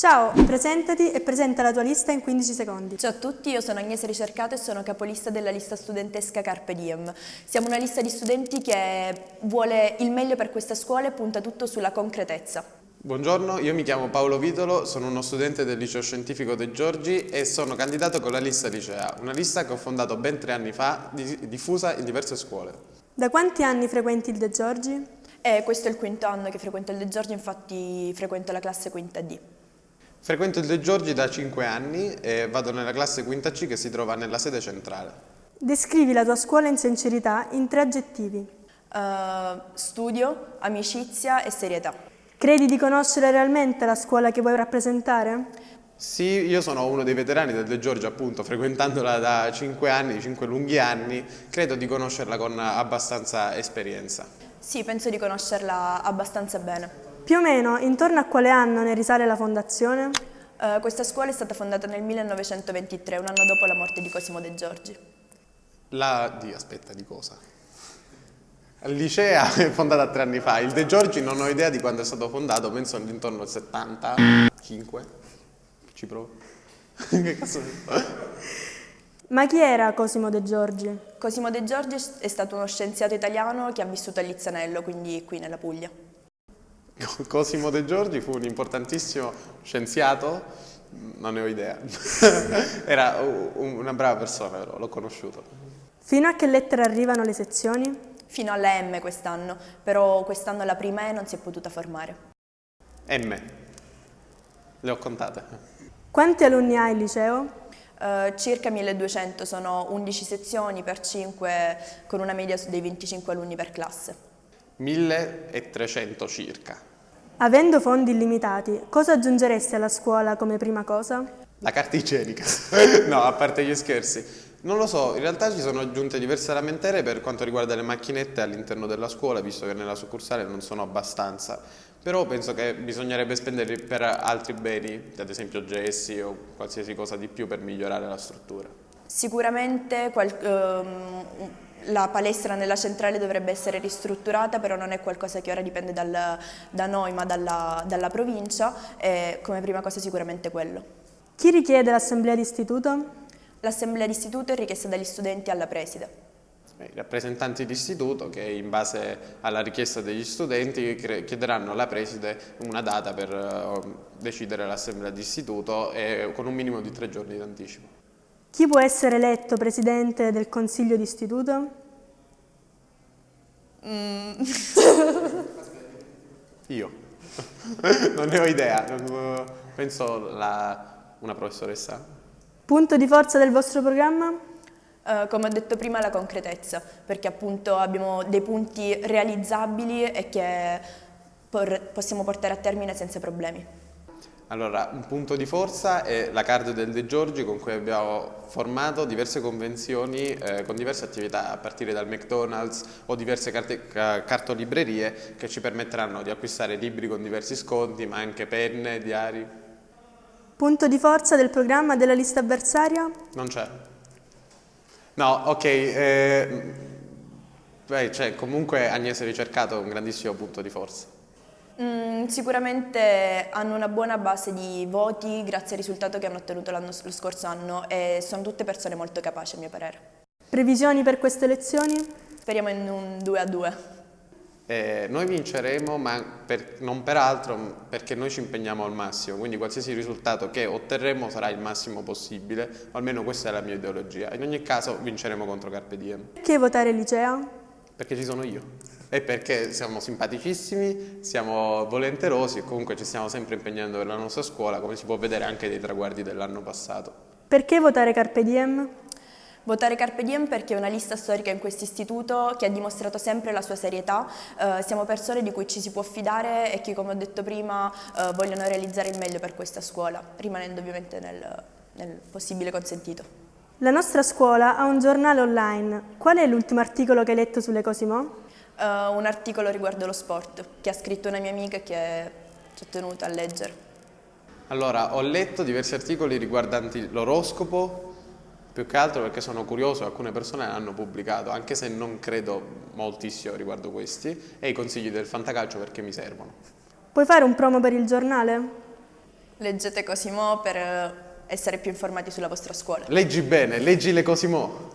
Ciao, presentati e presenta la tua lista in 15 secondi. Ciao a tutti, io sono Agnese Ricercato e sono capolista della lista studentesca Carpe Diem. Siamo una lista di studenti che vuole il meglio per questa scuola e punta tutto sulla concretezza. Buongiorno, io mi chiamo Paolo Vitolo, sono uno studente del liceo scientifico De Giorgi e sono candidato con la lista Licea, una lista che ho fondato ben tre anni fa, diffusa in diverse scuole. Da quanti anni frequenti il De Giorgi? Eh, questo è il quinto anno che frequento il De Giorgi, infatti frequento la classe quinta D. Frequento il De Giorgi da 5 anni e vado nella classe quinta C che si trova nella sede centrale. Descrivi la tua scuola in sincerità in tre aggettivi. Uh, studio, amicizia e serietà. Credi di conoscere realmente la scuola che vuoi rappresentare? Sì, io sono uno dei veterani del De Giorgi appunto, frequentandola da 5 anni, 5 lunghi anni, credo di conoscerla con abbastanza esperienza. Sì, penso di conoscerla abbastanza bene. Più o meno, intorno a quale anno ne risale la fondazione? Uh, questa scuola è stata fondata nel 1923, un anno dopo la morte di Cosimo De Giorgi. La... di... aspetta, di cosa? Il Licea è fondata tre anni fa, il De Giorgi non ho idea di quando è stato fondato, penso all'intorno del 75. Ci provo. che cazzo Ma chi era Cosimo De Giorgi? Cosimo De Giorgi è stato uno scienziato italiano che ha vissuto a Lizzanello, quindi qui nella Puglia. Cosimo De Giorgi fu un importantissimo scienziato, non ne ho idea, era una brava persona però, l'ho conosciuto. Fino a che lettera arrivano le sezioni? Fino alla M quest'anno, però quest'anno la prima E non si è potuta formare. M, le ho contate. Quanti alunni hai il liceo? Uh, circa 1200, sono 11 sezioni per 5 con una media dei 25 alunni per classe. 1300 circa. Avendo fondi illimitati, cosa aggiungeresti alla scuola come prima cosa? La carta igienica. no, a parte gli scherzi. Non lo so, in realtà ci sono aggiunte diverse lamentele per quanto riguarda le macchinette all'interno della scuola, visto che nella succursale non sono abbastanza. Però penso che bisognerebbe spenderli per altri beni, ad esempio gessi o qualsiasi cosa di più per migliorare la struttura. Sicuramente qual, um, la palestra nella centrale dovrebbe essere ristrutturata, però non è qualcosa che ora dipende dal, da noi ma dalla, dalla provincia e come prima cosa sicuramente quello. Chi richiede l'assemblea d'istituto? L'assemblea d'istituto è richiesta dagli studenti alla preside. I rappresentanti d'istituto che in base alla richiesta degli studenti chiederanno alla preside una data per eh, decidere l'assemblea d'istituto con un minimo di tre giorni d'anticipo. Chi può essere eletto presidente del consiglio d'istituto? Mm. Io. non ne ho idea, penso la, una professoressa. Punto di forza del vostro programma? Uh, come ho detto prima la concretezza, perché appunto abbiamo dei punti realizzabili e che por possiamo portare a termine senza problemi. Allora, un punto di forza è la card del De Giorgi con cui abbiamo formato diverse convenzioni eh, con diverse attività a partire dal McDonald's o diverse carte, cartolibrerie che ci permetteranno di acquistare libri con diversi sconti ma anche penne, diari. Punto di forza del programma della lista avversaria? Non c'è. No, ok. Eh, beh, cioè, comunque Agnese Ricercato è un grandissimo punto di forza. Mm, sicuramente hanno una buona base di voti grazie al risultato che hanno ottenuto lo scorso anno e sono tutte persone molto capaci a mio parere. Previsioni per queste elezioni? Speriamo in un 2 a 2. Eh, noi vinceremo, ma per, non per altro, perché noi ci impegniamo al massimo, quindi qualsiasi risultato che otterremo sarà il massimo possibile, o almeno questa è la mia ideologia. In ogni caso vinceremo contro Carpe Diem. Perché votare Licea? Perché ci sono io e perché siamo simpaticissimi, siamo volenterosi e comunque ci stiamo sempre impegnando per la nostra scuola, come si può vedere anche dai traguardi dell'anno passato. Perché votare Carpe Diem? Votare Carpe Diem perché è una lista storica in questo istituto che ha dimostrato sempre la sua serietà, eh, siamo persone di cui ci si può fidare e che come ho detto prima eh, vogliono realizzare il meglio per questa scuola, rimanendo ovviamente nel, nel possibile consentito. La nostra scuola ha un giornale online, qual è l'ultimo articolo che hai letto sulle Cosimo? Uh, un articolo riguardo lo sport che ha scritto una mia amica che ci ho tenuto a leggere. Allora, ho letto diversi articoli riguardanti l'oroscopo, più che altro perché sono curioso, alcune persone l'hanno pubblicato, anche se non credo moltissimo riguardo questi, e i consigli del fantacalcio perché mi servono. Puoi fare un promo per il giornale? Leggete Cosimo per eh, essere più informati sulla vostra scuola. Leggi bene, leggi le Cosimo.